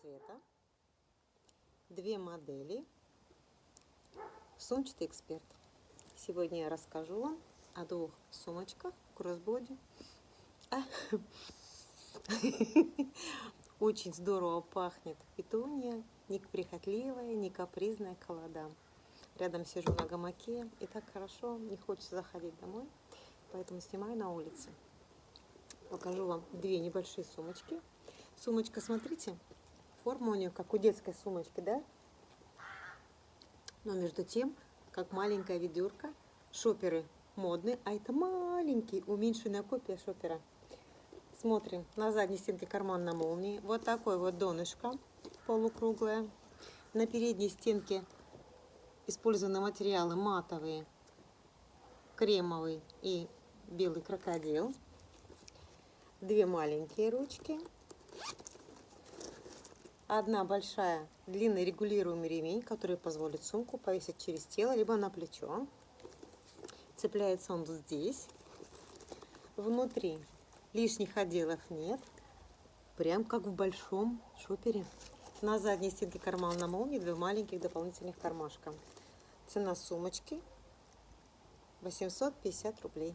цвета, две модели, сумчатый эксперт. Сегодня я расскажу вам о двух сумочках кроссбоди. А, очень здорово пахнет петуния, не прихотливая, не капризная к Рядом сижу на гамаке, и так хорошо, не хочется заходить домой, поэтому снимаю на улице. Покажу вам две небольшие сумочки. Сумочка, смотрите, форма у нее как у детской сумочки, да? Но между тем, как маленькая ведерко, шоперы модные, а это маленький, уменьшенная копия шопера. Смотрим, на задней стенке карман на молнии. Вот такой вот донышко полукруглое. На передней стенке использованы материалы матовые, кремовый и белый крокодил. Две маленькие ручки. Одна большая длинный регулируемый ремень, который позволит сумку повесить через тело, либо на плечо. Цепляется он здесь. Внутри лишних отделов нет. Прям как в большом шопере. На задней стенке карман на молнии, два маленьких дополнительных кармашка. Цена сумочки 850 рублей.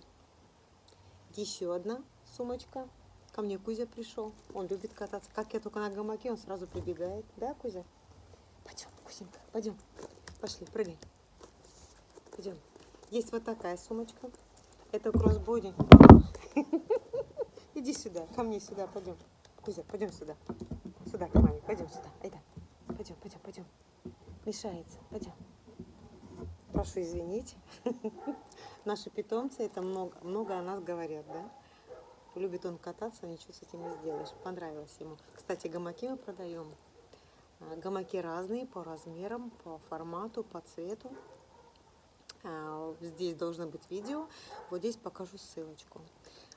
Еще одна сумочка. Ко мне Кузя пришел. Он любит кататься. Как я только на гамаке, он сразу прибегает. Да, Кузя? Пойдем, Кузенька, пойдем. Пошли, прыгай. Пойдем. Есть вот такая сумочка. Это кроссбоди. Иди сюда, ко мне сюда, пойдем. Кузя, пойдем сюда. Сюда, к маме, пойдем сюда. Айда. Пойдем, пойдем, пойдем. Мешается, пойдем. Прошу извинить. Наши питомцы, это много, много о нас говорят, да? Любит он кататься, ничего с этим не сделаешь. Понравилось ему. Кстати, гамаки мы продаем. А, гамаки разные по размерам, по формату, по цвету. А, здесь должно быть видео. Вот здесь покажу ссылочку.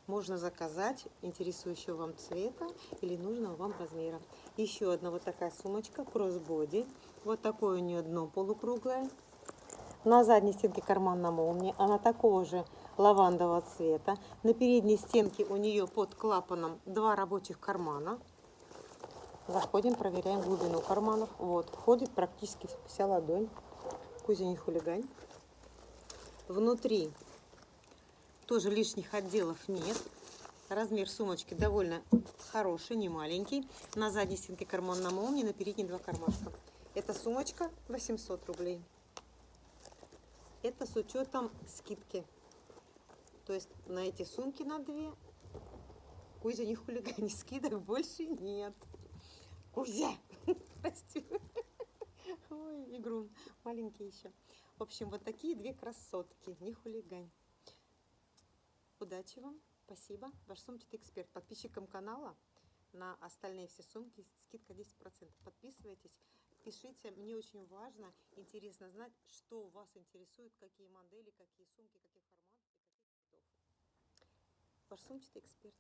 Можно заказать интересующего вам цвета или нужного вам размера. Еще одна вот такая сумочка, кроссбоди. Вот такое у нее дно полукруглое. На задней стенке карман на молнии. Она такого же лавандового цвета. На передней стенке у нее под клапаном два рабочих кармана. Заходим, проверяем глубину карманов. Вот, входит практически вся ладонь. Кузя, не хулигань. Внутри тоже лишних отделов нет. Размер сумочки довольно хороший, не маленький. На задней стенке карман на молнии, на передней два кармашка. Эта сумочка 800 рублей. Это с учетом скидки. То есть на эти сумки на две Кузя не хулигани, скидок больше нет. Кузя! Прости. Ой, игрун. Маленький еще. В общем, вот такие две красотки. Не хулигань. Удачи вам. Спасибо. Ваш сумчатый эксперт. Подписчикам канала на остальные все сумки скидка 10%. Подписывайтесь. Пишите, мне очень важно, интересно знать, что вас интересует, какие модели, какие сумки, каких форматов и каких цветов. Ваш сумчатый эксперт.